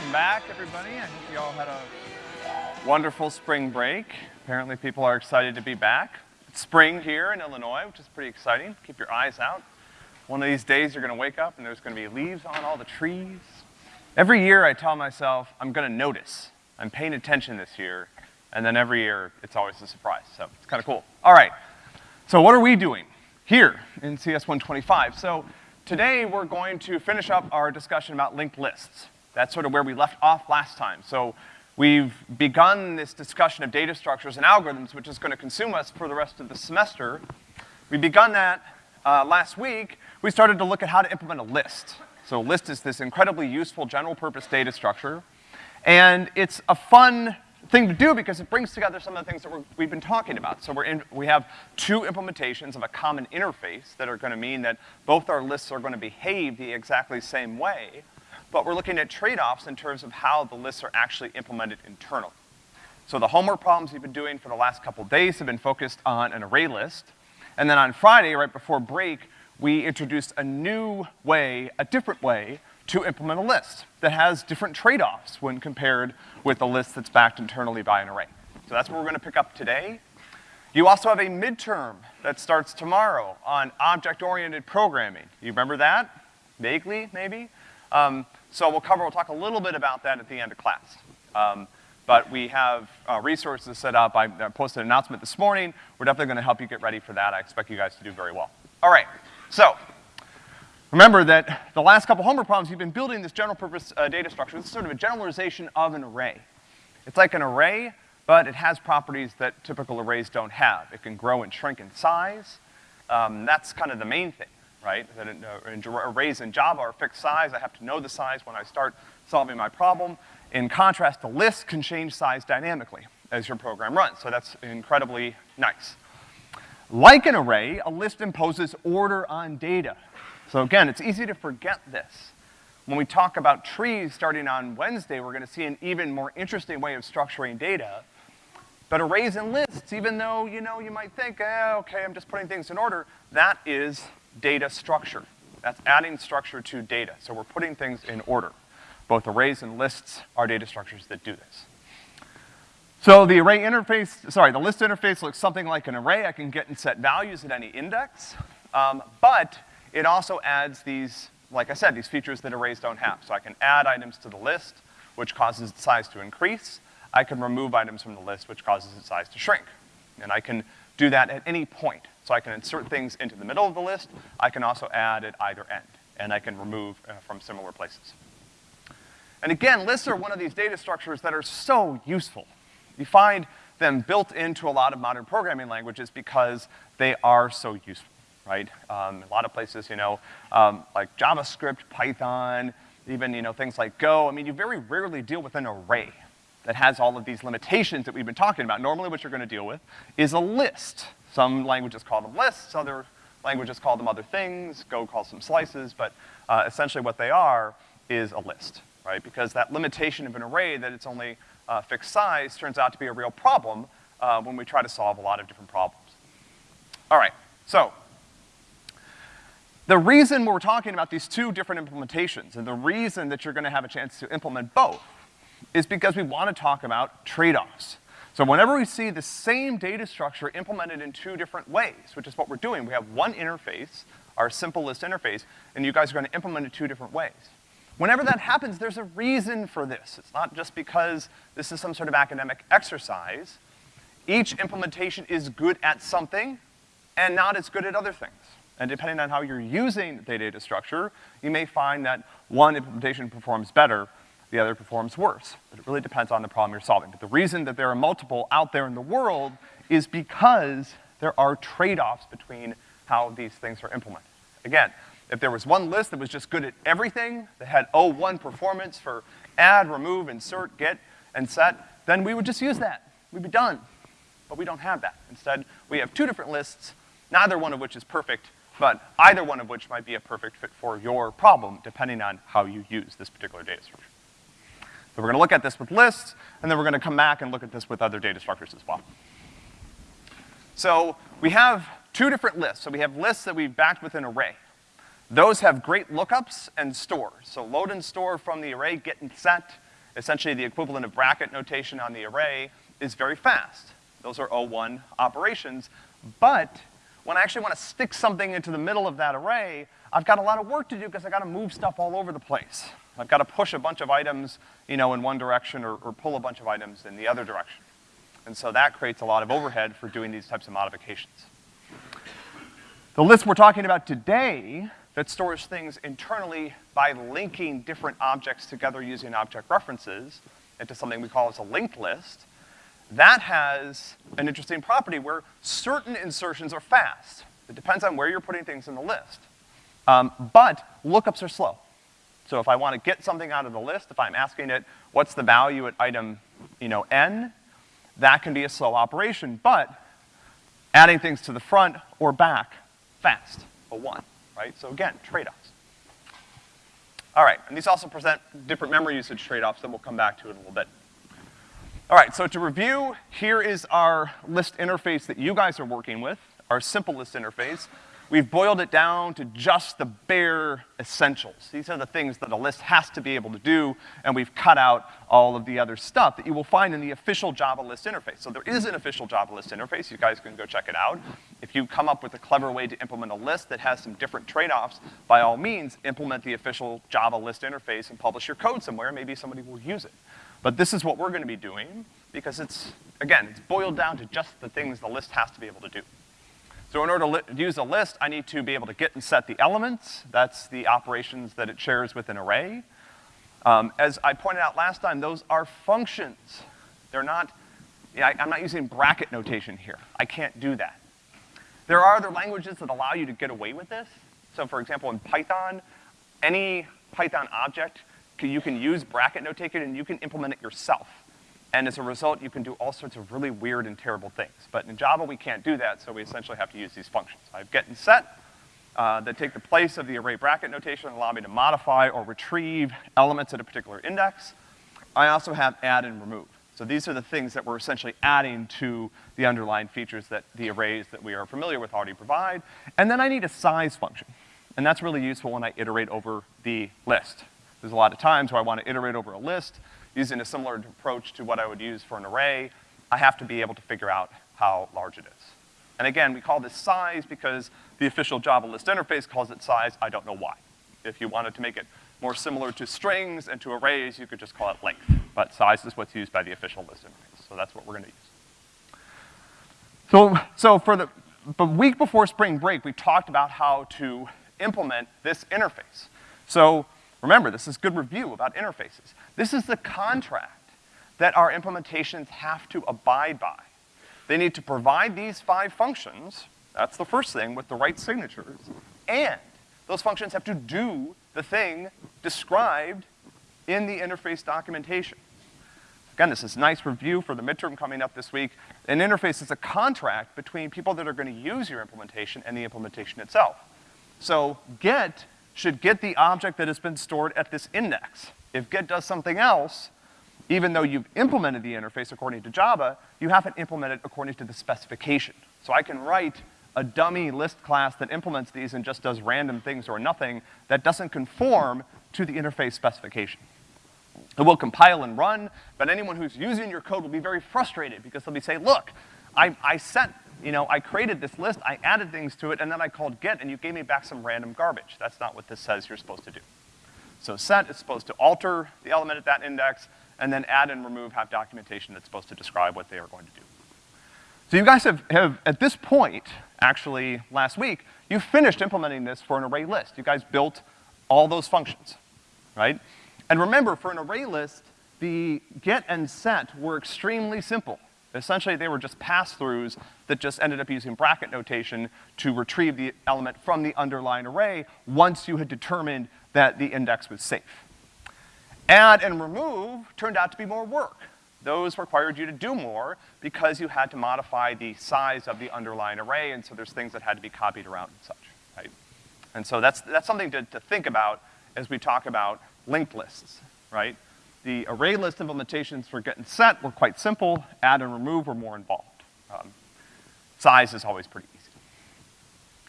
welcome back, everybody. I hope you all had a wonderful spring break. Apparently people are excited to be back. It's spring here in Illinois, which is pretty exciting. Keep your eyes out. One of these days you're gonna wake up and there's gonna be leaves on all the trees. Every year I tell myself, I'm gonna notice. I'm paying attention this year. And then every year, it's always a surprise. So it's kinda cool. All right. So what are we doing here in CS 125? So today we're going to finish up our discussion about linked lists. That's sort of where we left off last time. So we've begun this discussion of data structures and algorithms, which is gonna consume us for the rest of the semester. We begun that uh, last week. We started to look at how to implement a list. So a list is this incredibly useful general purpose data structure. And it's a fun thing to do because it brings together some of the things that we have been talking about. So we're in, we have two implementations of a common interface that are gonna mean that both our lists are gonna behave the exactly same way, but we're looking at trade-offs in terms of how the lists are actually implemented internally. So the homework problems we've been doing for the last couple days have been focused on an array list. And then on Friday, right before break, we introduced a new way, a different way, to implement a list that has different trade-offs when compared with a list that's backed internally by an array. So that's what we're gonna pick up today. You also have a midterm that starts tomorrow on object-oriented programming. You remember that? Vaguely, maybe? Um, so we'll cover, we'll talk a little bit about that at the end of class. Um, but we have uh, resources set up. I, posted an announcement this morning. We're definitely gonna help you get ready for that. I expect you guys to do very well. All right, so remember that the last couple homework problems, you've been building this general purpose uh, data structure. This is sort of a generalization of an array. It's like an array, but it has properties that typical arrays don't have. It can grow and shrink in size. Um, that's kind of the main thing right? That uh, arrays in Java are fixed size. I have to know the size when I start solving my problem. In contrast, the list can change size dynamically as your program runs, so that's incredibly nice. Like an array, a list imposes order on data. So again, it's easy to forget this. When we talk about trees starting on Wednesday, we're gonna see an even more interesting way of structuring data. But arrays and lists, even though, you know, you might think, eh, okay, I'm just putting things in order, that is data structure. That's adding structure to data. So we're putting things in order. Both arrays and lists are data structures that do this. So the array interface, sorry, the list interface looks something like an array. I can get and set values at any index. Um, but it also adds these, like I said, these features that arrays don't have. So I can add items to the list, which causes its size to increase. I can remove items from the list, which causes its size to shrink. And I can do that at any point. So I can insert things into the middle of the list. I can also add at either end. And I can remove uh, from similar places. And again, lists are one of these data structures that are so useful. You find them built into a lot of modern programming languages because they are so useful, right? Um, a lot of places, you know, um, like JavaScript, Python, even, you know, things like Go. I mean, you very rarely deal with an array that has all of these limitations that we've been talking about. Normally what you're gonna deal with is a list. Some languages call them lists, other languages call them other things, Go calls them slices, but uh, essentially what they are is a list, right? Because that limitation of an array that it's only uh, fixed size turns out to be a real problem uh, when we try to solve a lot of different problems. All right, so the reason we're talking about these two different implementations and the reason that you're gonna have a chance to implement both is because we wanna talk about trade-offs. So whenever we see the same data structure implemented in two different ways, which is what we're doing, we have one interface, our simple list interface, and you guys are gonna implement it two different ways. Whenever that happens, there's a reason for this. It's not just because this is some sort of academic exercise. Each implementation is good at something and not as good at other things. And depending on how you're using the data structure, you may find that one implementation performs better the other performs worse. But it really depends on the problem you're solving. But the reason that there are multiple out there in the world is because there are trade-offs between how these things are implemented. Again, if there was one list that was just good at everything, that had O1 performance for add, remove, insert, get, and set, then we would just use that. We'd be done. But we don't have that. Instead, we have two different lists, neither one of which is perfect, but either one of which might be a perfect fit for your problem, depending on how you use this particular data structure. So we're gonna look at this with lists, and then we're gonna come back and look at this with other data structures as well. So we have two different lists. So we have lists that we've backed with an array. Those have great lookups and stores. So load and store from the array, get and set, essentially the equivalent of bracket notation on the array, is very fast. Those are O1 operations, but when I actually wanna stick something into the middle of that array, I've got a lot of work to do because I gotta move stuff all over the place. I've gotta push a bunch of items, you know, in one direction or, or pull a bunch of items in the other direction. And so that creates a lot of overhead for doing these types of modifications. The list we're talking about today that stores things internally by linking different objects together using object references into something we call as a linked list, that has an interesting property where certain insertions are fast. It depends on where you're putting things in the list. Um, but lookups are slow. So if I want to get something out of the list, if I'm asking it, what's the value at item, you know, n, that can be a slow operation, but adding things to the front or back, fast, O1, right? So again, trade-offs. All right, and these also present different memory usage trade-offs that we'll come back to in a little bit. All right, so to review, here is our list interface that you guys are working with, our simple list interface. We've boiled it down to just the bare essentials. These are the things that a list has to be able to do, and we've cut out all of the other stuff that you will find in the official Java list interface. So there is an official Java list interface. You guys can go check it out. If you come up with a clever way to implement a list that has some different trade-offs, by all means, implement the official Java list interface and publish your code somewhere. Maybe somebody will use it. But this is what we're gonna be doing because it's, again, it's boiled down to just the things the list has to be able to do. So in order to use a list, I need to be able to get and set the elements. That's the operations that it shares with an array. Um, as I pointed out last time, those are functions. They're not, I, I'm not using bracket notation here. I can't do that. There are other languages that allow you to get away with this. So for example, in Python, any Python object, you can use bracket notation and you can implement it yourself. And as a result, you can do all sorts of really weird and terrible things. But in Java, we can't do that, so we essentially have to use these functions. I have get and set uh, that take the place of the array bracket notation and allow me to modify or retrieve elements at a particular index. I also have add and remove. So these are the things that we're essentially adding to the underlying features that the arrays that we are familiar with already provide. And then I need a size function. And that's really useful when I iterate over the list. There's a lot of times where I want to iterate over a list, using a similar approach to what I would use for an array, I have to be able to figure out how large it is. And again, we call this size because the official Java list interface calls it size, I don't know why. If you wanted to make it more similar to strings and to arrays, you could just call it length. But size is what's used by the official list interface, so that's what we're gonna use. So, so for the, the week before spring break, we talked about how to implement this interface. So Remember, this is good review about interfaces. This is the contract that our implementations have to abide by. They need to provide these five functions, that's the first thing, with the right signatures, and those functions have to do the thing described in the interface documentation. Again, this is nice review for the midterm coming up this week. An interface is a contract between people that are gonna use your implementation and the implementation itself. So get should get the object that has been stored at this index. If get does something else, even though you've implemented the interface according to Java, you haven't implemented it according to the specification. So I can write a dummy list class that implements these and just does random things or nothing that doesn't conform to the interface specification. It will compile and run, but anyone who's using your code will be very frustrated because they'll be saying, look, I, I set you know, I created this list, I added things to it, and then I called get, and you gave me back some random garbage. That's not what this says you're supposed to do. So set is supposed to alter the element at that index, and then add and remove have documentation that's supposed to describe what they are going to do. So you guys have, have, at this point, actually last week, you finished implementing this for an array list. You guys built all those functions, right? And remember, for an array list, the get and set were extremely simple. Essentially, they were just pass-throughs that just ended up using bracket notation to retrieve the element from the underlying array once you had determined that the index was safe. Add and remove turned out to be more work. Those required you to do more because you had to modify the size of the underlying array, and so there's things that had to be copied around and such, right? And so that's, that's something to, to think about as we talk about linked lists, right? The array list implementations for get and set were quite simple. Add and remove were more involved. Um, size is always pretty easy.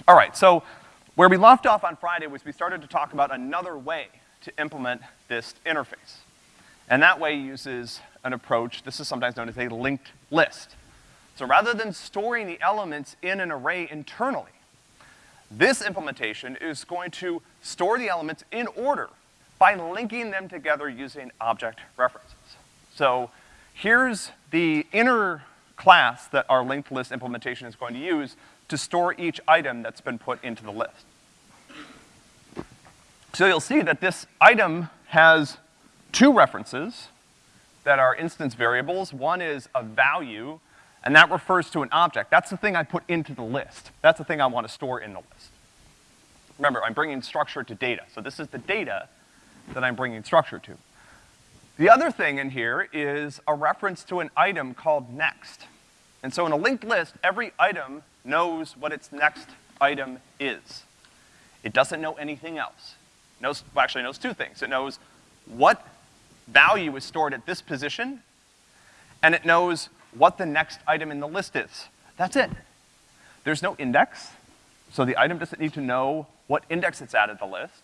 All right, so where we left off on Friday was we started to talk about another way to implement this interface. And that way uses an approach, this is sometimes known as a linked list. So rather than storing the elements in an array internally, this implementation is going to store the elements in order by linking them together using object references. So here's the inner class that our linked list implementation is going to use to store each item that's been put into the list. So you'll see that this item has two references that are instance variables. One is a value, and that refers to an object. That's the thing I put into the list. That's the thing I want to store in the list. Remember, I'm bringing structure to data. So this is the data that I'm bringing structure to. The other thing in here is a reference to an item called next. And so in a linked list, every item knows what its next item is. It doesn't know anything else. It knows, well, actually knows two things. It knows what value is stored at this position, and it knows what the next item in the list is. That's it. There's no index, so the item doesn't need to know what index it's at at the list.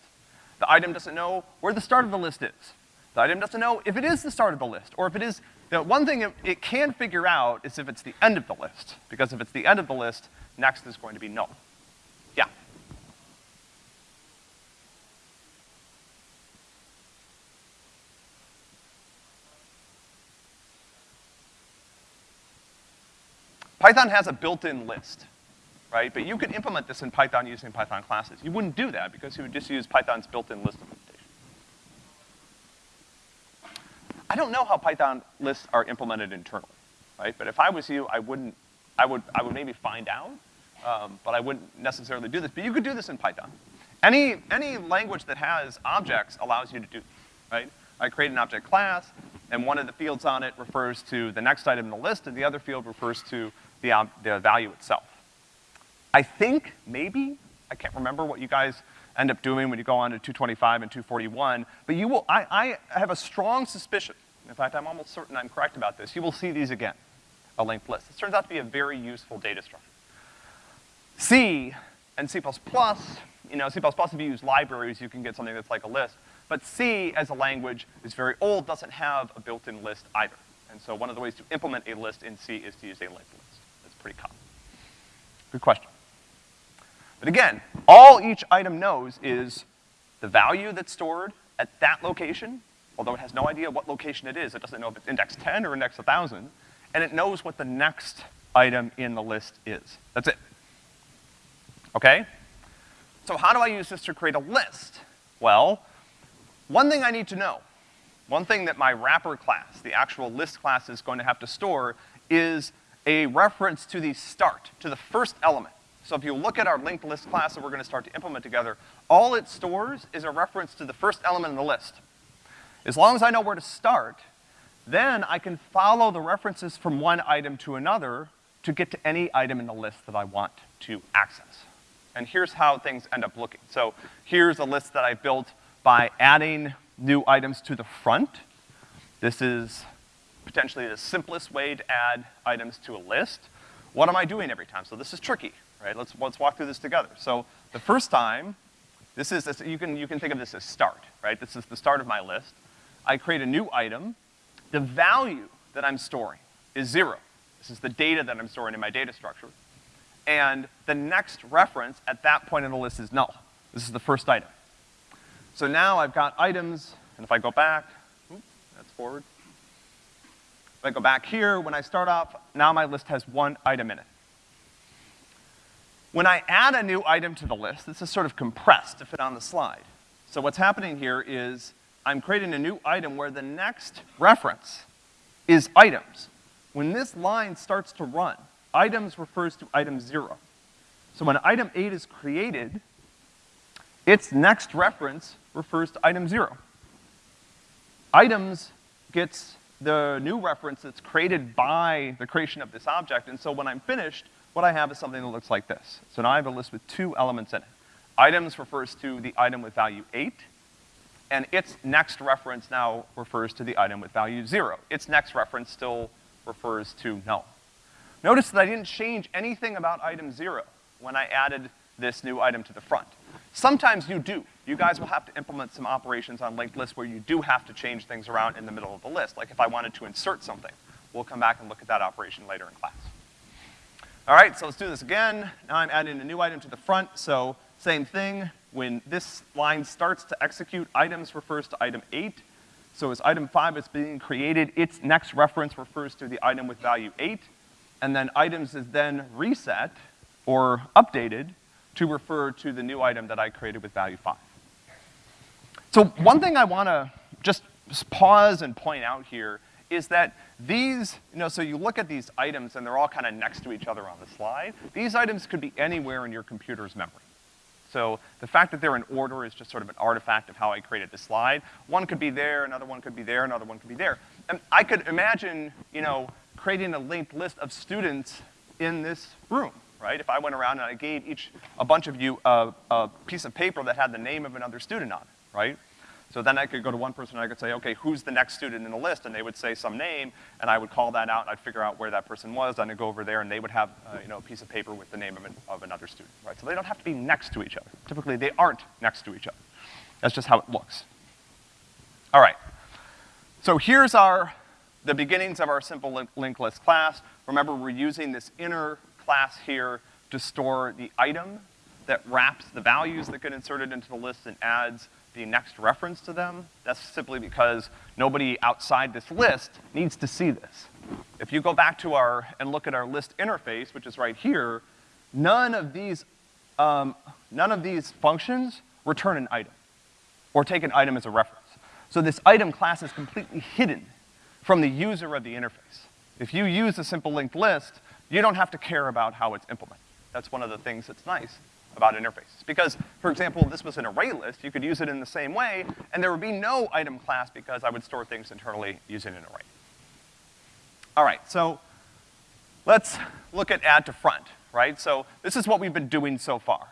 The item doesn't know where the start of the list is. The item doesn't know if it is the start of the list, or if it is, the one thing it, it can figure out is if it's the end of the list, because if it's the end of the list, next is going to be null. Yeah? Python has a built-in list, right? But you could implement this in Python using Python classes. You wouldn't do that because you would just use Python's built-in list implementation. I don't know how Python lists are implemented internally, right? But if I was you, I wouldn't, I would, I would maybe find out, um, but I wouldn't necessarily do this. But you could do this in Python. Any, any language that has objects allows you to do, right? I create an object class, and one of the fields on it refers to the next item in the list, and the other field refers to the, the value itself. I think, maybe, I can't remember what you guys end up doing when you go on to 225 and 241, but you will, I, I have a strong suspicion, in fact, I'm almost certain I'm correct about this, you will see these again, a linked list. This turns out to be a very useful data structure. C and C++, you know, C++, if you use libraries, you can get something that's like a list, but C as a language is very old, doesn't have a built-in list either. And so one of the ways to implement a list in C is to use a linked list. That's pretty common. Good question. But again, all each item knows is the value that's stored at that location, although it has no idea what location it is. It doesn't know if it's index 10 or index 1000, and it knows what the next item in the list is. That's it. Okay? So how do I use this to create a list? Well, one thing I need to know, one thing that my wrapper class, the actual list class is going to have to store is a reference to the start, to the first element. So if you look at our linked list class that we're gonna start to implement together, all it stores is a reference to the first element in the list. As long as I know where to start, then I can follow the references from one item to another to get to any item in the list that I want to access. And here's how things end up looking. So here's a list that I built by adding new items to the front. This is potentially the simplest way to add items to a list. What am I doing every time? So this is tricky right? Let's, let's walk through this together. So the first time, this is, you can, you can think of this as start, right? This is the start of my list. I create a new item. The value that I'm storing is zero. This is the data that I'm storing in my data structure. And the next reference at that point in the list is null. This is the first item. So now I've got items, and if I go back, oops, that's forward. If I go back here, when I start off, now my list has one item in it. When I add a new item to the list, this is sort of compressed to fit on the slide. So what's happening here is I'm creating a new item where the next reference is items. When this line starts to run, items refers to item zero. So when item eight is created, its next reference refers to item zero. Items gets the new reference that's created by the creation of this object, and so when I'm finished, what I have is something that looks like this. So now I have a list with two elements in it. Items refers to the item with value eight, and its next reference now refers to the item with value zero. Its next reference still refers to null. Notice that I didn't change anything about item zero when I added this new item to the front. Sometimes you do. you guys will have to implement some operations on linked lists where you do have to change things around in the middle of the list. Like if I wanted to insert something, we'll come back and look at that operation later in class. All right, so let's do this again. Now I'm adding a new item to the front, so same thing. When this line starts to execute, items refers to item eight. So as item five is being created, its next reference refers to the item with value eight, and then items is then reset or updated to refer to the new item that I created with value five. So one thing I wanna just pause and point out here is that these, you know, so you look at these items and they're all kind of next to each other on the slide. These items could be anywhere in your computer's memory. So the fact that they're in order is just sort of an artifact of how I created the slide. One could be there, another one could be there, another one could be there. And I could imagine, you know, creating a linked list of students in this room, right? If I went around and I gave each, a bunch of you a, a piece of paper that had the name of another student on it, right? So then I could go to one person and I could say, okay, who's the next student in the list? And they would say some name, and I would call that out, and I'd figure out where that person was, then I'd go over there, and they would have, uh, you know, a piece of paper with the name of, an, of another student, right? So they don't have to be next to each other. Typically, they aren't next to each other. That's just how it looks. All right. So here's our, the beginnings of our simple link, linked list class. Remember, we're using this inner class here to store the item that wraps the values that get inserted into the list and adds the next reference to them, that's simply because nobody outside this list needs to see this. If you go back to our, and look at our list interface, which is right here, none of these, um, none of these functions return an item, or take an item as a reference. So this item class is completely hidden from the user of the interface. If you use a simple linked list, you don't have to care about how it's implemented. That's one of the things that's nice about interfaces. Because, for example, this was an array list, you could use it in the same way, and there would be no item class because I would store things internally using an array. All right, so let's look at add to front, right? So this is what we've been doing so far.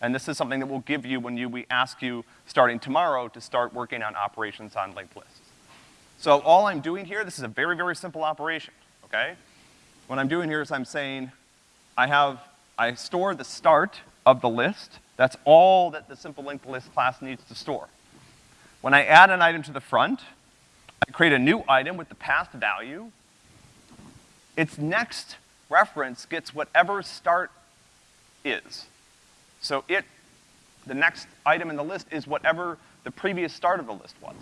And this is something that we'll give you when you, we ask you, starting tomorrow, to start working on operations on linked lists. So all I'm doing here, this is a very, very simple operation, okay? What I'm doing here is I'm saying, I have, I store the start of the list. That's all that the simple linked list class needs to store. When I add an item to the front, I create a new item with the passed value. Its next reference gets whatever start is. So it, the next item in the list is whatever the previous start of the list was.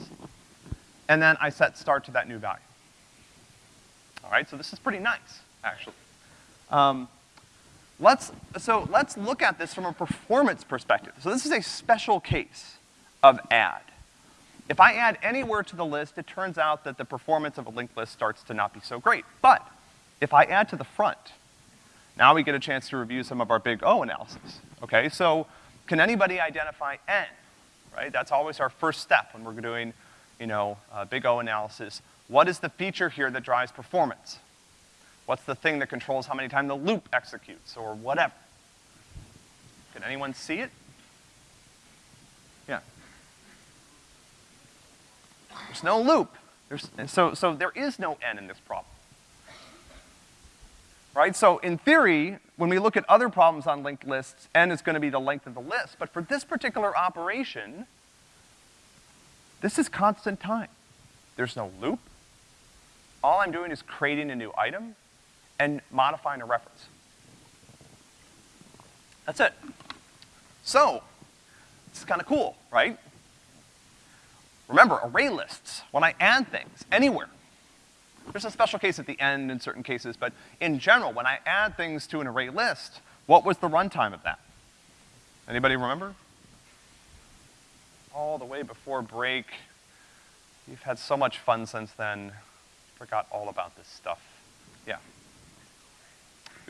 And then I set start to that new value. All right, so this is pretty nice, actually. Um, Let's, so let's look at this from a performance perspective. So this is a special case of add. If I add anywhere to the list, it turns out that the performance of a linked list starts to not be so great. But if I add to the front, now we get a chance to review some of our big O analysis, okay? So can anybody identify N, right? That's always our first step when we're doing, you know, uh, big O analysis. What is the feature here that drives performance? What's the thing that controls how many times the loop executes, or whatever? Can anyone see it? Yeah. There's no loop. There's, so, so there is no n in this problem. Right? So in theory, when we look at other problems on linked lists, n is gonna be the length of the list. But for this particular operation, this is constant time. There's no loop. All I'm doing is creating a new item, and modifying a reference. That's it. So, this is kind of cool, right? Remember, array lists, when I add things anywhere, there's a special case at the end in certain cases, but in general, when I add things to an array list, what was the runtime of that? Anybody remember? All the way before break. You've had so much fun since then. Forgot all about this stuff. Yeah.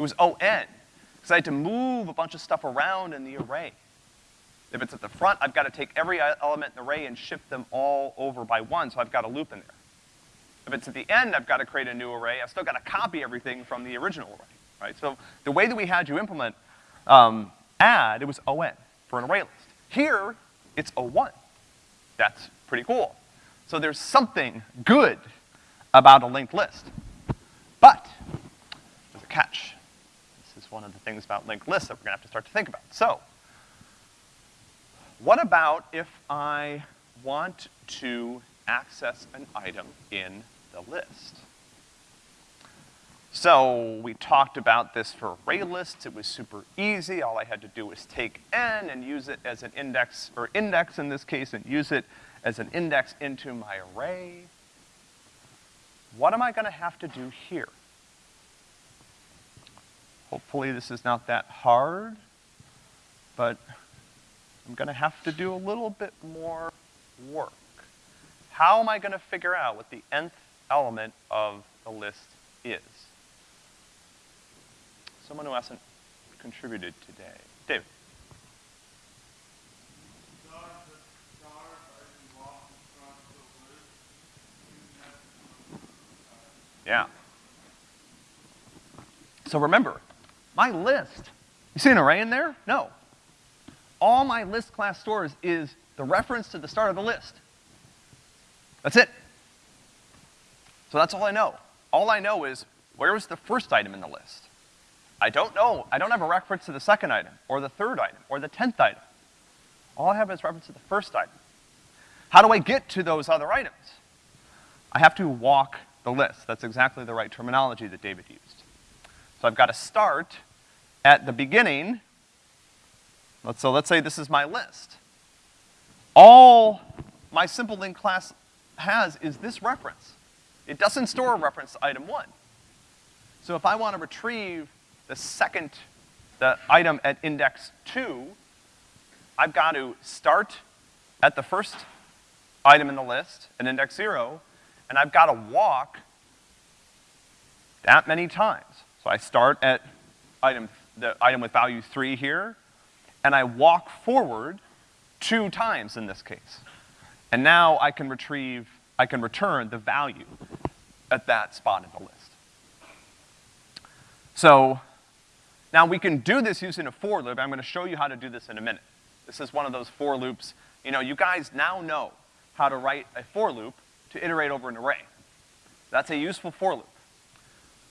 It was ON, because I had to move a bunch of stuff around in the array. If it's at the front, I've got to take every element in the array and shift them all over by one, so I've got a loop in there. If it's at the end, I've got to create a new array. I've still got to copy everything from the original array, right? So the way that we had you implement um, add, it was ON for an array list. Here, it's O1. That's pretty cool. So there's something good about a linked list. But, a one of the things about linked lists that we're gonna have to start to think about. So, what about if I want to access an item in the list? So we talked about this for array lists. It was super easy. All I had to do was take n and use it as an index, or index in this case, and use it as an index into my array. What am I gonna have to do here? Hopefully this is not that hard, but I'm gonna have to do a little bit more work. How am I gonna figure out what the nth element of the list is? Someone who hasn't contributed today. David. Yeah. So remember, my list, you see an array in there? No. All my list class stores is the reference to the start of the list. That's it. So that's all I know. All I know is where was the first item in the list? I don't know, I don't have a reference to the second item, or the third item, or the tenth item. All I have is reference to the first item. How do I get to those other items? I have to walk the list. That's exactly the right terminology that David used. So I've got to start at the beginning. So let's say this is my list. All my simple link class has is this reference. It doesn't store a reference to item one. So if I want to retrieve the second, the item at index two, I've got to start at the first item in the list, at index zero, and I've got to walk that many times. So I start at item, the item with value three here, and I walk forward two times in this case. And now I can retrieve, I can return the value at that spot in the list. So now we can do this using a for loop. I'm gonna show you how to do this in a minute. This is one of those for loops. You know, you guys now know how to write a for loop to iterate over an array. That's a useful for loop.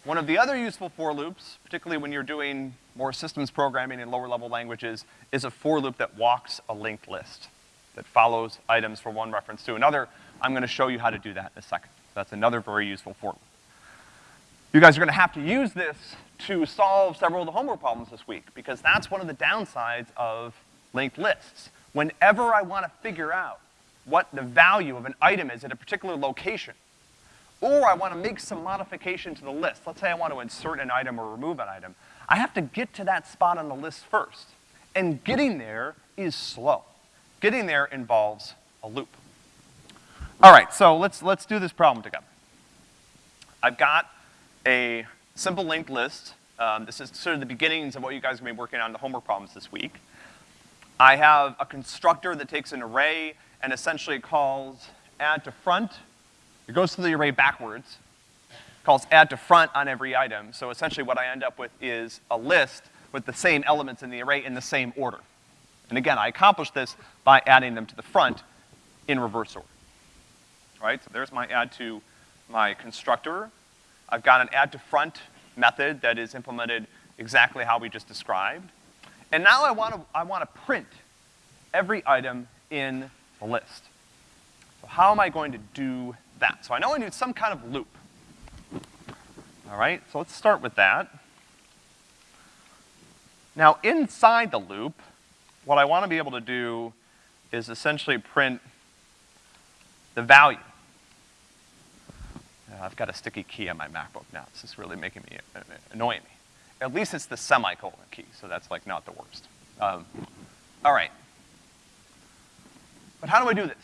One of the other useful for loops, particularly when you're doing more systems programming in lower level languages, is a for loop that walks a linked list, that follows items from one reference to another. I'm gonna show you how to do that in a second. That's another very useful for loop. You guys are gonna have to use this to solve several of the homework problems this week, because that's one of the downsides of linked lists. Whenever I wanna figure out what the value of an item is at a particular location, or I wanna make some modification to the list, let's say I want to insert an item or remove an item, I have to get to that spot on the list first. And getting there is slow. Getting there involves a loop. All right, so let's, let's do this problem together. I've got a simple linked list. Um, this is sort of the beginnings of what you guys are gonna be working on the homework problems this week. I have a constructor that takes an array and essentially calls add to front. It goes to the array backwards, calls add to front on every item. So essentially what I end up with is a list with the same elements in the array in the same order. And again, I accomplish this by adding them to the front in reverse order. All right, so there's my add to my constructor. I've got an add to front method that is implemented exactly how we just described. And now I wanna, I wanna print every item in the list. So how am I going to do that? So I know I need some kind of loop. All right, so let's start with that. Now inside the loop, what I wanna be able to do is essentially print the value. I've got a sticky key on my MacBook now. This is really making me, uh, annoying me. At least it's the semicolon key, so that's like not the worst. Um, all right. But how do I do this?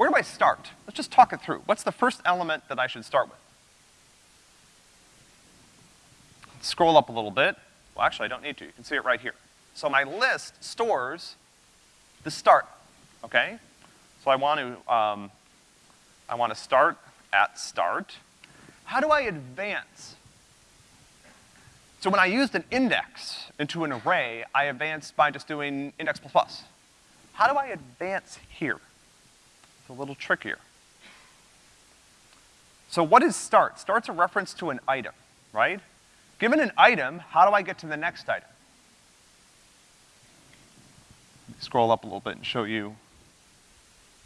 Where do I start? Let's just talk it through. What's the first element that I should start with? Scroll up a little bit. Well, actually, I don't need to. You can see it right here. So my list stores the start, okay? So I want to, um, I want to start at start. How do I advance? So when I used an index into an array, I advanced by just doing index plus plus. How do I advance here? A little trickier. So what is start? Start's a reference to an item, right? Given an item, how do I get to the next item? scroll up a little bit and show you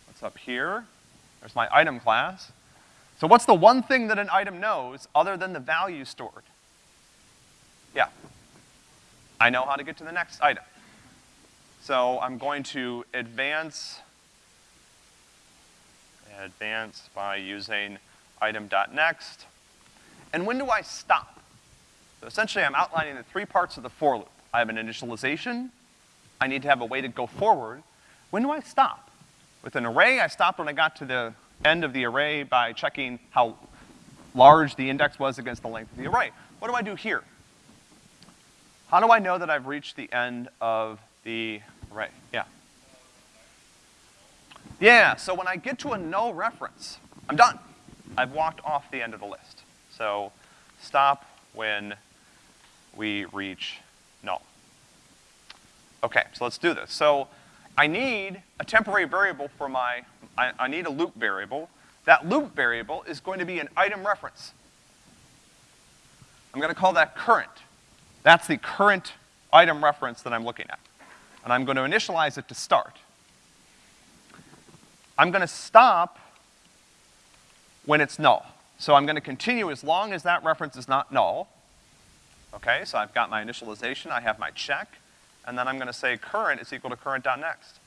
what's up here. There's my item class. So what's the one thing that an item knows other than the value stored? Yeah. I know how to get to the next item. So I'm going to advance, advance by using item.next. And when do I stop? So essentially I'm outlining the three parts of the for loop. I have an initialization, I need to have a way to go forward. When do I stop? With an array, I stopped when I got to the end of the array by checking how large the index was against the length of the array. What do I do here? How do I know that I've reached the end of the array? Yeah. Yeah, so when I get to a null reference, I'm done. I've walked off the end of the list. So stop when we reach null. Okay, so let's do this. So I need a temporary variable for my, I, I need a loop variable. That loop variable is going to be an item reference. I'm gonna call that current. That's the current item reference that I'm looking at. And I'm gonna initialize it to start. I'm gonna stop when it's null. So I'm gonna continue as long as that reference is not null. Okay, so I've got my initialization, I have my check, and then I'm gonna say current is equal to current.next.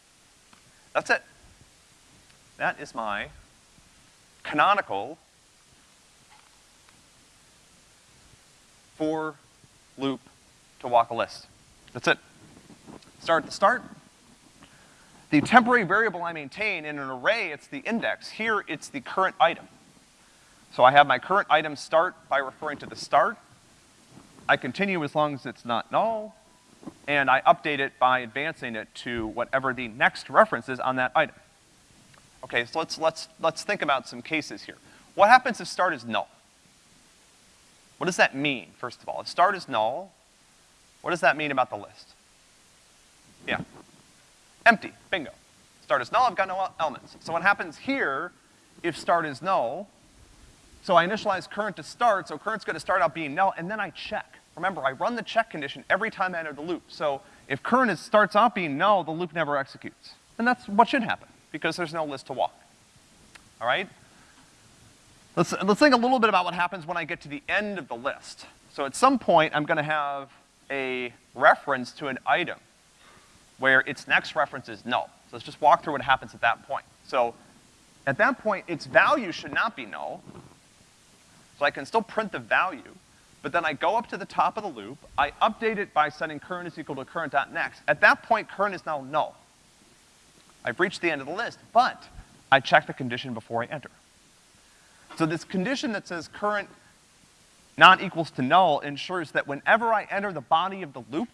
That's it. That is my canonical for loop to walk a list. That's it. Start at the start. The temporary variable I maintain in an array, it's the index. Here, it's the current item. So I have my current item start by referring to the start. I continue as long as it's not null, and I update it by advancing it to whatever the next reference is on that item. Okay, so let's, let's, let's think about some cases here. What happens if start is null? What does that mean, first of all? If start is null, what does that mean about the list? Yeah. Empty, bingo. Start is null, I've got no elements. So what happens here, if start is null, so I initialize current to start, so current's gonna start out being null, and then I check. Remember, I run the check condition every time I enter the loop. So if current is, starts out being null, the loop never executes. And that's what should happen, because there's no list to walk. All right? Let's, let's think a little bit about what happens when I get to the end of the list. So at some point, I'm gonna have a reference to an item where its next reference is null. So let's just walk through what happens at that point. So at that point, its value should not be null. So I can still print the value, but then I go up to the top of the loop, I update it by setting current is equal to current.next. At that point, current is now null. I've reached the end of the list, but I check the condition before I enter. So this condition that says current not equals to null ensures that whenever I enter the body of the loop,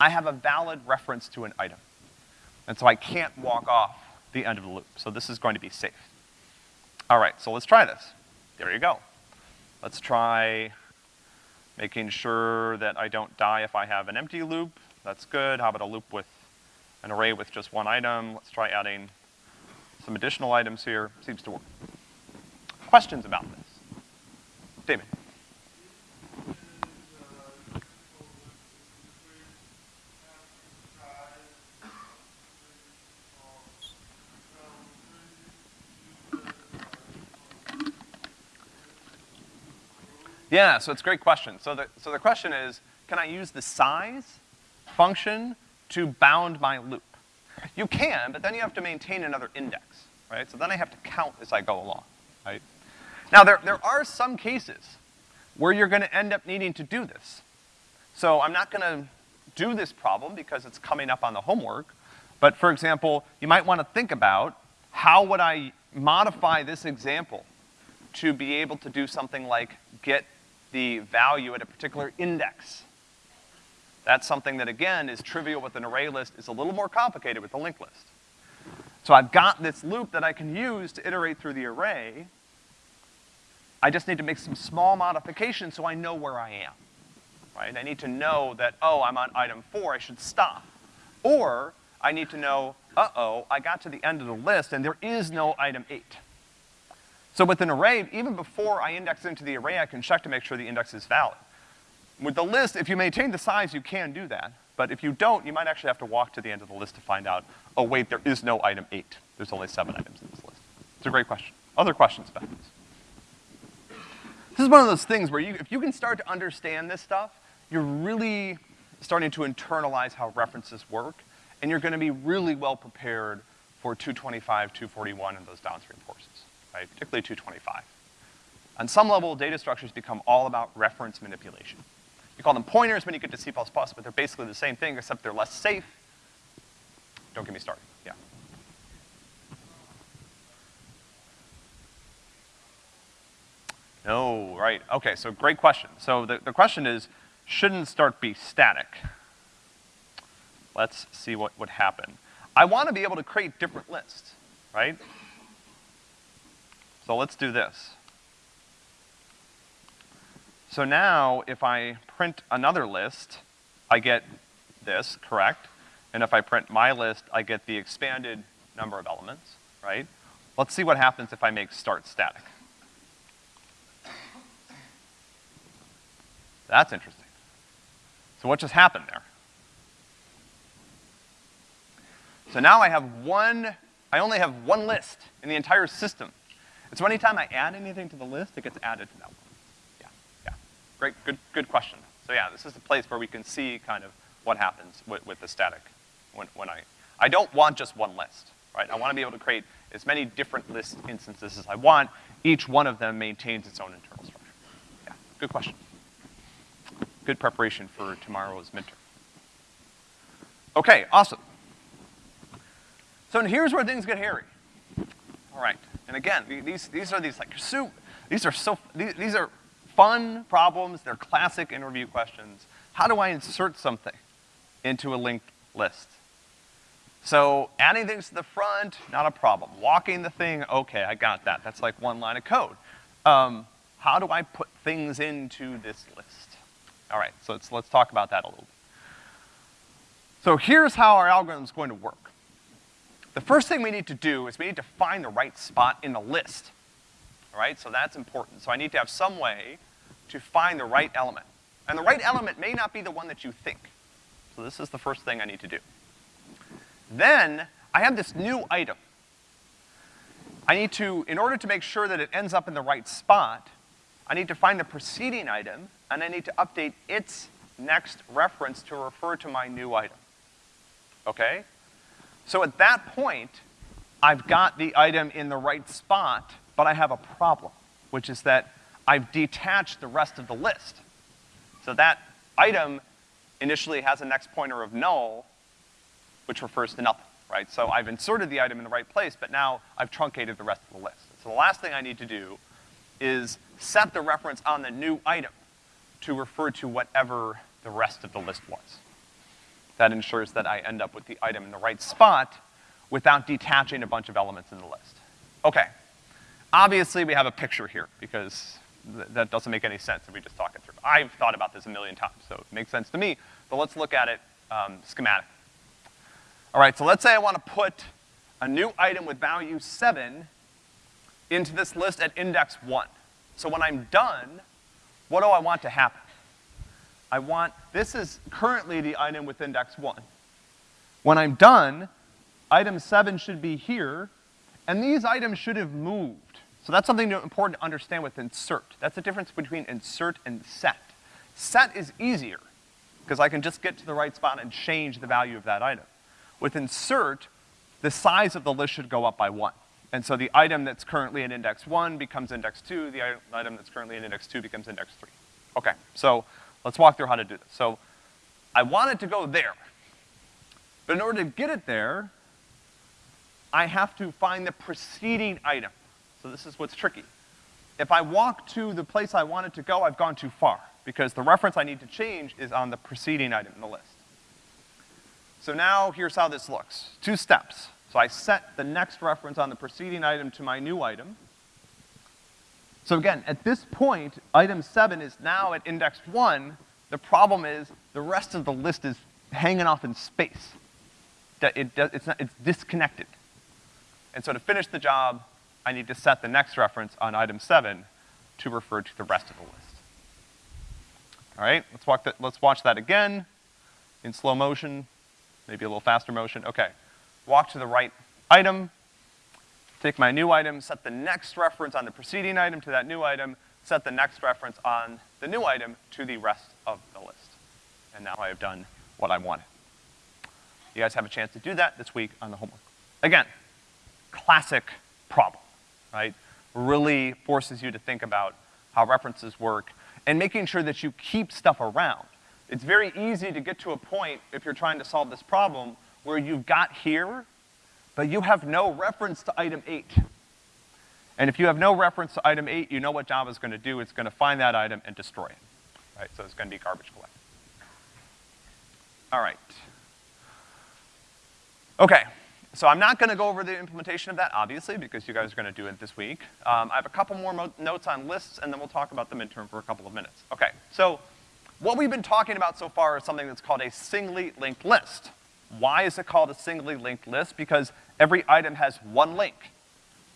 I have a valid reference to an item. And so I can't walk off the end of the loop. So this is going to be safe. All right, so let's try this. There you go. Let's try making sure that I don't die if I have an empty loop. That's good. How about a loop with an array with just one item? Let's try adding some additional items here. Seems to work. Questions about this? David. Yeah, so it's a great question. So the, so the question is, can I use the size function to bound my loop? You can, but then you have to maintain another index, right? So then I have to count as I go along, right? Now there, there are some cases where you're gonna end up needing to do this. So I'm not gonna do this problem because it's coming up on the homework, but for example, you might wanna think about how would I modify this example to be able to do something like get the value at a particular index. That's something that, again, is trivial with an array list, is a little more complicated with a linked list. So I've got this loop that I can use to iterate through the array. I just need to make some small modifications so I know where I am, right? I need to know that, oh, I'm on item four, I should stop. Or I need to know, uh-oh, I got to the end of the list and there is no item eight. So with an array, even before I index into the array, I can check to make sure the index is valid. With the list, if you maintain the size, you can do that. but if you don't, you might actually have to walk to the end of the list to find out, oh wait, there is no item eight. There's only seven items in this list. It's a great question. Other questions about this? This is one of those things where you, if you can start to understand this stuff, you're really starting to internalize how references work, and you're gonna be really well prepared for 225, 241, and those downstream courses, right? Particularly 225. On some level, data structures become all about reference manipulation. You call them pointers when you get to C++, but they're basically the same thing, except they're less safe. Don't get me started, yeah. No, right, okay, so great question. So the, the question is, shouldn't start be static? Let's see what would happen. I wanna be able to create different lists, right? So let's do this. So now, if I print another list, I get this, correct? And if I print my list, I get the expanded number of elements, right? Let's see what happens if I make start static. That's interesting. So what just happened there? So now I have one, I only have one list in the entire system. And so anytime I add anything to the list, it gets added to that one. Yeah, yeah. Great, good, good question. So yeah, this is the place where we can see kind of what happens with, with the static when, when I, I don't want just one list, right? I wanna be able to create as many different list instances as I want. Each one of them maintains its own internal structure. Yeah, good question good preparation for tomorrow's midterm. Okay, awesome. So here's where things get hairy. All right, and again, these, these are these like, soup, these are so, these, these are fun problems, they're classic interview questions. How do I insert something into a linked list? So adding things to the front, not a problem. Walking the thing, okay, I got that. That's like one line of code. Um, how do I put things into this list? All right, so let's, let's talk about that a little bit. So here's how our algorithm is going to work. The first thing we need to do is we need to find the right spot in the list. All right, so that's important. So I need to have some way to find the right element. And the right element may not be the one that you think. So this is the first thing I need to do. Then, I have this new item. I need to, in order to make sure that it ends up in the right spot, I need to find the preceding item, and I need to update its next reference to refer to my new item. Okay? So at that point, I've got the item in the right spot, but I have a problem, which is that I've detached the rest of the list. So that item initially has a next pointer of null, which refers to nothing, right? So I've inserted the item in the right place, but now I've truncated the rest of the list. So the last thing I need to do is set the reference on the new item to refer to whatever the rest of the list was. That ensures that I end up with the item in the right spot without detaching a bunch of elements in the list. Okay. Obviously, we have a picture here because th that doesn't make any sense if we just talk it through. I've thought about this a million times, so it makes sense to me, but let's look at it um, schematic. All right, so let's say I want to put a new item with value seven into this list at index one. So when I'm done, what do I want to happen? I want, this is currently the item with index one. When I'm done, item seven should be here, and these items should have moved. So that's something important to understand with insert. That's the difference between insert and set. Set is easier, because I can just get to the right spot and change the value of that item. With insert, the size of the list should go up by one. And so the item that's currently in index one becomes index two, the item that's currently in index two becomes index three. Okay, so let's walk through how to do this. So I want it to go there. But in order to get it there, I have to find the preceding item. So this is what's tricky. If I walk to the place I want it to go, I've gone too far, because the reference I need to change is on the preceding item in the list. So now, here's how this looks. Two steps. So I set the next reference on the preceding item to my new item. So again, at this point, item seven is now at index one. The problem is the rest of the list is hanging off in space. It, it's, not, it's disconnected. And so to finish the job, I need to set the next reference on item seven to refer to the rest of the list. All right, let's, walk that, let's watch that again. in slow motion, maybe a little faster motion, okay. Walk to the right item, take my new item, set the next reference on the preceding item to that new item, set the next reference on the new item to the rest of the list. And now I have done what I wanted. You guys have a chance to do that this week on the homework. Again, classic problem, right? Really forces you to think about how references work and making sure that you keep stuff around. It's very easy to get to a point, if you're trying to solve this problem, where you've got here, but you have no reference to item eight. And if you have no reference to item eight, you know what Java's gonna do. It's gonna find that item and destroy it, right? So it's gonna be garbage collected. All right. Okay, so I'm not gonna go over the implementation of that, obviously, because you guys are gonna do it this week. Um, I have a couple more notes on lists, and then we'll talk about the midterm for a couple of minutes. Okay, so what we've been talking about so far is something that's called a singly linked list. Why is it called a singly linked list? Because every item has one link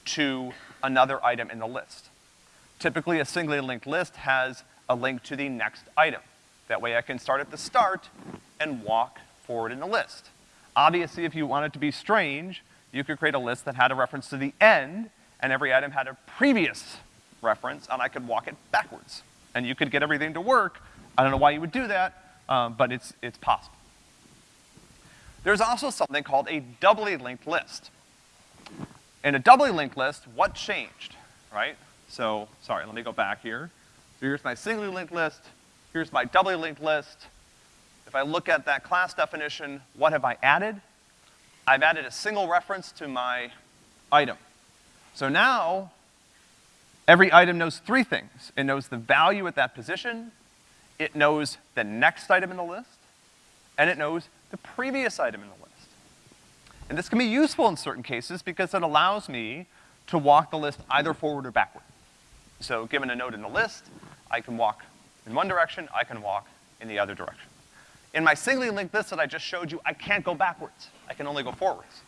to another item in the list. Typically, a singly linked list has a link to the next item. That way I can start at the start and walk forward in the list. Obviously, if you want it to be strange, you could create a list that had a reference to the end, and every item had a previous reference, and I could walk it backwards. And you could get everything to work. I don't know why you would do that, um, but it's, it's possible. There's also something called a doubly linked list. In a doubly linked list, what changed, right? So, sorry, let me go back here. So here's my singly linked list, here's my doubly linked list. If I look at that class definition, what have I added? I've added a single reference to my item. So now, every item knows three things. It knows the value at that position, it knows the next item in the list, and it knows the previous item in the list. And this can be useful in certain cases because it allows me to walk the list either forward or backward. So given a node in the list, I can walk in one direction, I can walk in the other direction. In my singly linked list that I just showed you, I can't go backwards. I can only go forwards.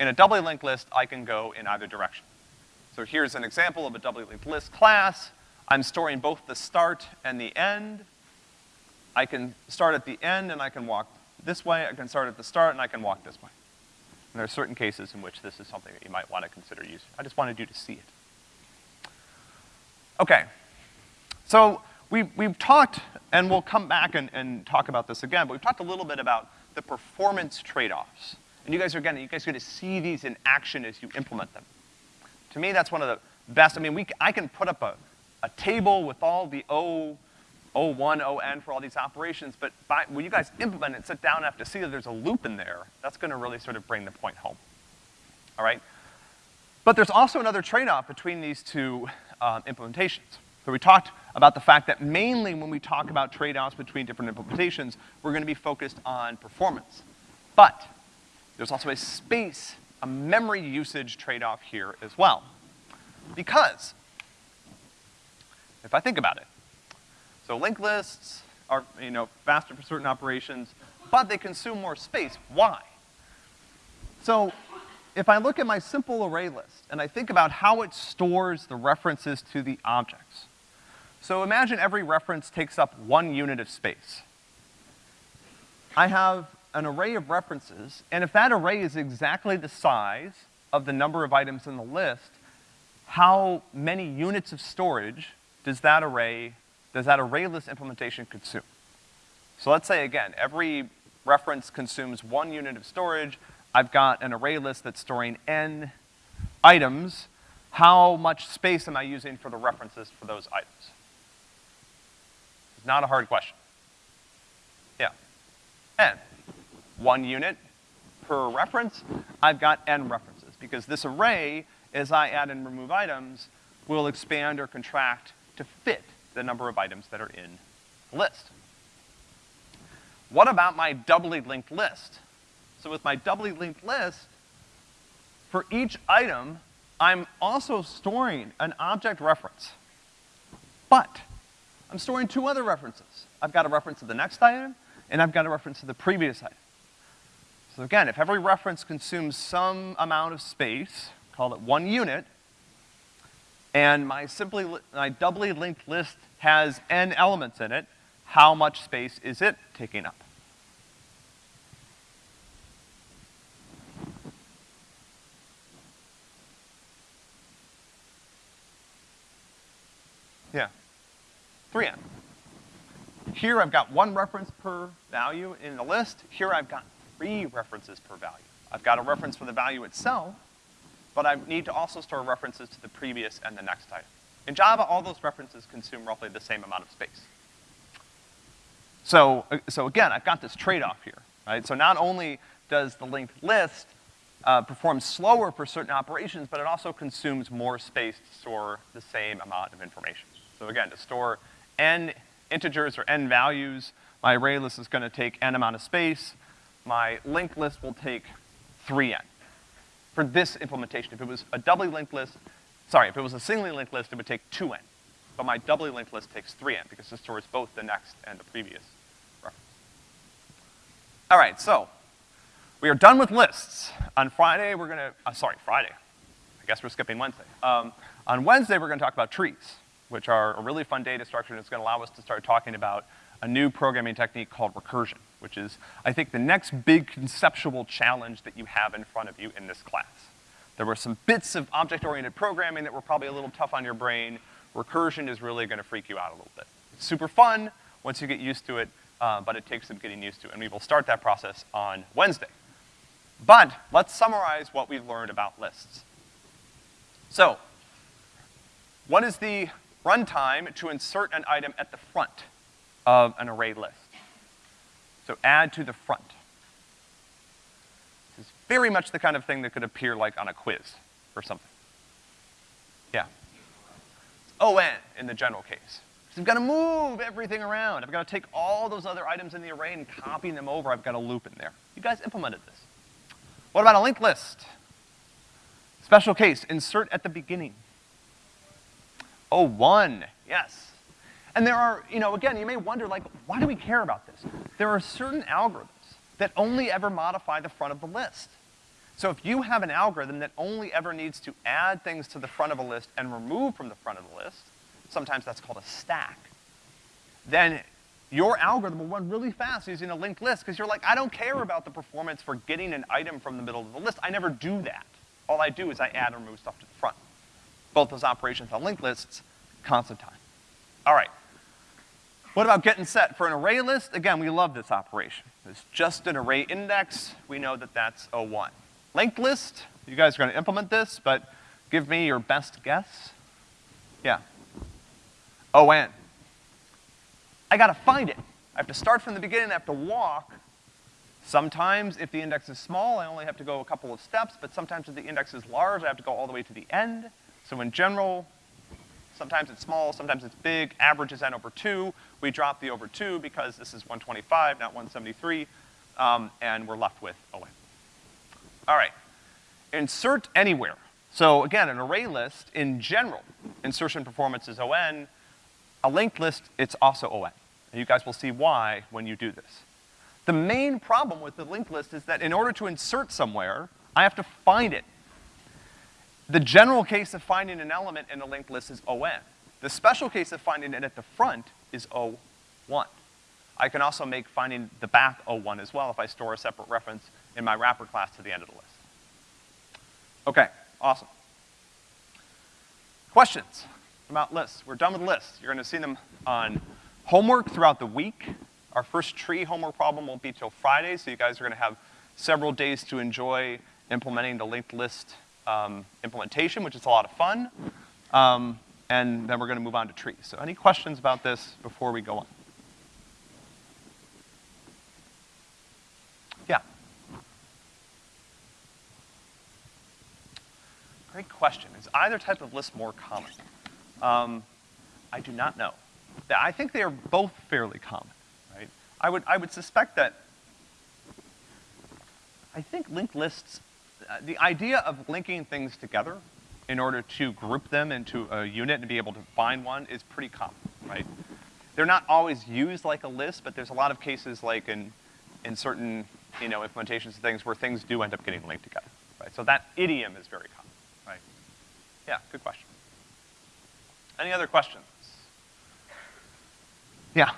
In a doubly linked list, I can go in either direction. So here's an example of a doubly linked list class. I'm storing both the start and the end. I can start at the end and I can walk this way, I can start at the start and I can walk this way. And there are certain cases in which this is something that you might want to consider using. I just wanted you to see it. Okay. So we've, we've talked, and we'll come back and, and talk about this again, but we've talked a little bit about the performance trade-offs. And you guys are, again, you guys are gonna see these in action as you implement them. To me, that's one of the best, I mean, we, I can put up a, a table with all the O O1, ON for all these operations, but by, when you guys implement it, sit down and have to see that there's a loop in there, that's gonna really sort of bring the point home, all right? But there's also another trade-off between these two um, implementations. So we talked about the fact that mainly when we talk about trade-offs between different implementations, we're gonna be focused on performance. But there's also a space, a memory usage trade-off here as well. Because, if I think about it, so linked lists are, you know, faster for certain operations, but they consume more space. Why? So if I look at my simple array list and I think about how it stores the references to the objects. So imagine every reference takes up one unit of space. I have an array of references, and if that array is exactly the size of the number of items in the list, how many units of storage does that array does that array list implementation consume? So let's say again, every reference consumes one unit of storage. I've got an array list that's storing n items. How much space am I using for the references for those items? It's not a hard question. Yeah. n. One unit per reference, I've got n references, because this array, as I add and remove items, will expand or contract to fit the number of items that are in the list. What about my doubly linked list? So with my doubly linked list, for each item, I'm also storing an object reference. But I'm storing two other references. I've got a reference to the next item, and I've got a reference to the previous item. So again, if every reference consumes some amount of space, call it one unit, and my simply, my doubly linked list has n elements in it. How much space is it taking up? Yeah, 3n. Here I've got one reference per value in the list. Here I've got three references per value. I've got a reference for the value itself, but I need to also store references to the previous and the next item. In Java, all those references consume roughly the same amount of space. So, uh, so again, I've got this trade-off here, right? So not only does the linked list uh, perform slower for certain operations, but it also consumes more space to store the same amount of information. So again, to store n integers or n values, my array list is gonna take n amount of space. My linked list will take 3n. For this implementation, if it was a doubly linked list, sorry, if it was a singly linked list, it would take 2n. But my doubly linked list takes 3n because it stores both the next and the previous reference. All right, so we are done with lists. On Friday, we're gonna, uh, sorry, Friday. I guess we're skipping Wednesday. Um, on Wednesday, we're gonna talk about trees, which are a really fun data structure and it's gonna allow us to start talking about a new programming technique called recursion, which is, I think, the next big conceptual challenge that you have in front of you in this class. There were some bits of object-oriented programming that were probably a little tough on your brain. Recursion is really gonna freak you out a little bit. It's super fun once you get used to it, uh, but it takes some getting used to, and we will start that process on Wednesday. But let's summarize what we've learned about lists. So, what is the runtime to insert an item at the front of an array list? So add to the front. This is very much the kind of thing that could appear like on a quiz or something. Yeah. ON in the general case. So I've gotta move everything around. I've gotta take all those other items in the array and copy them over. I've got a loop in there. You guys implemented this. What about a linked list? Special case, insert at the beginning. Oh, one, yes. And there are, you know, again, you may wonder, like, why do we care about this? There are certain algorithms that only ever modify the front of the list. So if you have an algorithm that only ever needs to add things to the front of a list and remove from the front of the list, sometimes that's called a stack, then your algorithm will run really fast using a linked list because you're like, I don't care about the performance for getting an item from the middle of the list. I never do that. All I do is I add and remove stuff to the front. Both those operations on linked lists, constant time. All right. What about getting set? For an array list, again, we love this operation. It's just an array index. We know that that's O1. Linked list, you guys are gonna implement this, but give me your best guess. Yeah. ON. I gotta find it. I have to start from the beginning, I have to walk. Sometimes, if the index is small, I only have to go a couple of steps, but sometimes if the index is large, I have to go all the way to the end. So in general, sometimes it's small, sometimes it's big, average is n over two. We drop the over two because this is 125, not 173, um, and we're left with ON. All right, insert anywhere. So again, an array list, in general, insertion performance is ON, a linked list, it's also ON. And you guys will see why when you do this. The main problem with the linked list is that in order to insert somewhere, I have to find it. The general case of finding an element in a linked list is ON. The special case of finding it at the front is O1. I can also make finding the back O1 as well if I store a separate reference in my wrapper class to the end of the list. Okay, awesome. Questions? about lists. We're done with lists. You're gonna see them on homework throughout the week. Our first tree homework problem won't be till Friday, so you guys are gonna have several days to enjoy implementing the linked list um, implementation, which is a lot of fun. Um, and then we're gonna move on to trees. So any questions about this before we go on? Yeah. Great question. Is either type of list more common? Um, I do not know. I think they are both fairly common, right? I would, I would suspect that, I think linked lists, Uh, the idea of linking things together in order to group them into a unit and be able to find one is pretty common, right? They're not always used like a list, but there's a lot of cases like in, in certain, you know, implementations of things where things do end up getting linked together, right? So that idiom is very common, right? Yeah, good question. Any other questions? Yeah.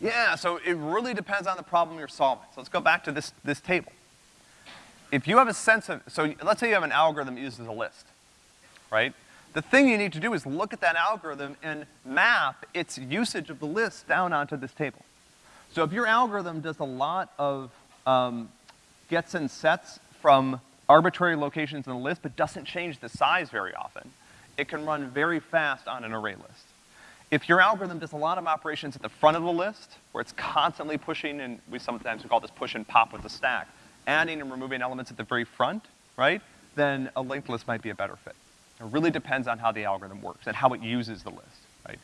Yeah, so it really depends on the problem you're solving. So let's go back to this, this table. if you have a sense of, so let's say you have an algorithm that uses a list, right? The thing you need to do is look at that algorithm and map its usage of the list down onto this table. So if your algorithm does a lot of um, gets and sets from arbitrary locations in the list, but doesn't change the size very often, it can run very fast on an array list. If your algorithm does a lot of operations at the front of the list, where it's constantly pushing, and we sometimes we call this push and pop with the stack, adding and removing elements at the very front, right, then a linked list might be a better fit. It really depends on how the algorithm works and how it uses the list, right?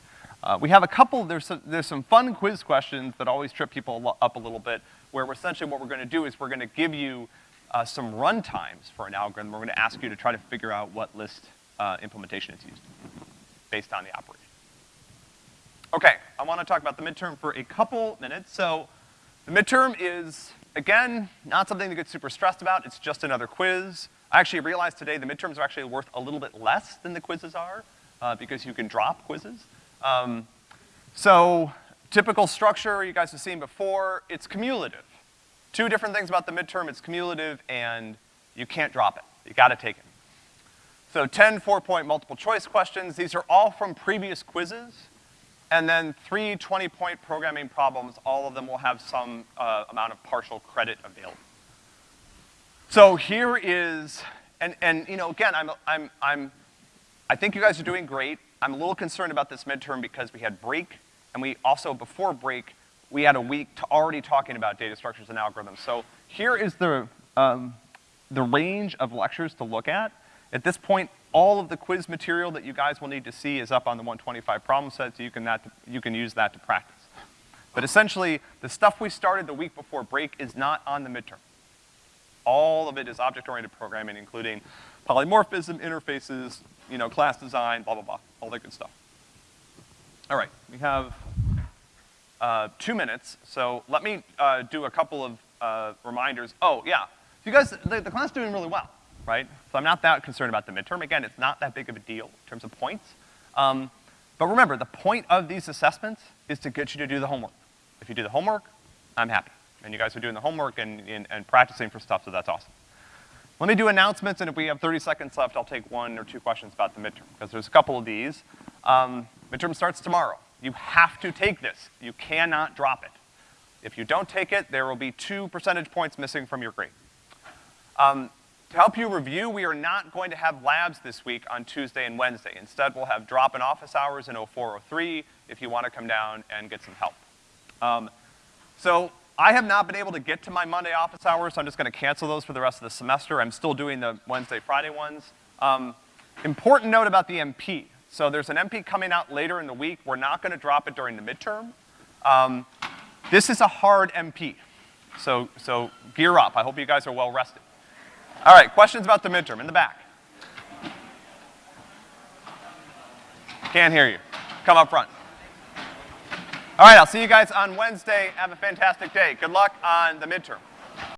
Uh, we have a couple, there's some, there's some fun quiz questions that always trip people up a little bit, where essentially what we're gonna do is we're gonna give you uh, some run times for an algorithm. We're gonna ask you to try to figure out what list uh, implementation it's used based on the operation. Okay, I wanna talk about the midterm for a couple minutes. So the midterm is, again, not something to get super stressed about. It's just another quiz. I actually realized today the midterms are actually worth a little bit less than the quizzes are, uh, because you can drop quizzes. Um, so, typical structure you guys have seen before, it's cumulative. Two different things about the midterm, it's cumulative and you can't drop it. You gotta take it. So 10 four-point multiple choice questions, these are all from previous quizzes, and then three 20-point programming problems, all of them will have some uh, amount of partial credit available. So here is, and, and you know, again, I'm, I'm, I'm, I think you guys are doing great. I'm a little concerned about this midterm because we had break, and we also, before break, we had a week to already talking about data structures and algorithms. So here is the, um, the range of lectures to look at. At this point, all of the quiz material that you guys will need to see is up on the 125 problem set, so you can, that, you can use that to practice. But essentially, the stuff we started the week before break is not on the midterm. All of it is object-oriented programming, including polymorphism, interfaces, you know, class design, blah, blah, blah, all that good stuff. All right, we have uh, two minutes, so let me uh, do a couple of uh, reminders. Oh, yeah, you guys, the, the class is doing really well, right? So I'm not that concerned about the midterm. Again, it's not that big of a deal in terms of points. Um, but remember, the point of these assessments is to get you to do the homework. If you do the homework, I'm happy. And you guys are doing the homework and, and, and practicing for stuff, so that's awesome. Let me do announcements, and if we have 30 seconds left, I'll take one or two questions about the midterm, because there's a couple of these. Um, midterm starts tomorrow. You have to take this. You cannot drop it. If you don't take it, there will be two percentage points missing from your grade. Um, to help you review, we are not going to have labs this week on Tuesday and Wednesday. Instead, we'll have drop-in office hours in 0403 if you want to come down and get some help. Um, so I have not been able to get to my Monday office hours, so I'm just gonna cancel those for the rest of the semester. I'm still doing the Wednesday, Friday ones. Um, important note about the MP. So there's an MP coming out later in the week. We're not gonna drop it during the midterm. Um, this is a hard MP. So, so gear up. I hope you guys are well rested. All right, questions about the midterm in the back. Can't hear you. Come up front. All right, I'll see you guys on Wednesday. Have a fantastic day. Good luck on the midterm.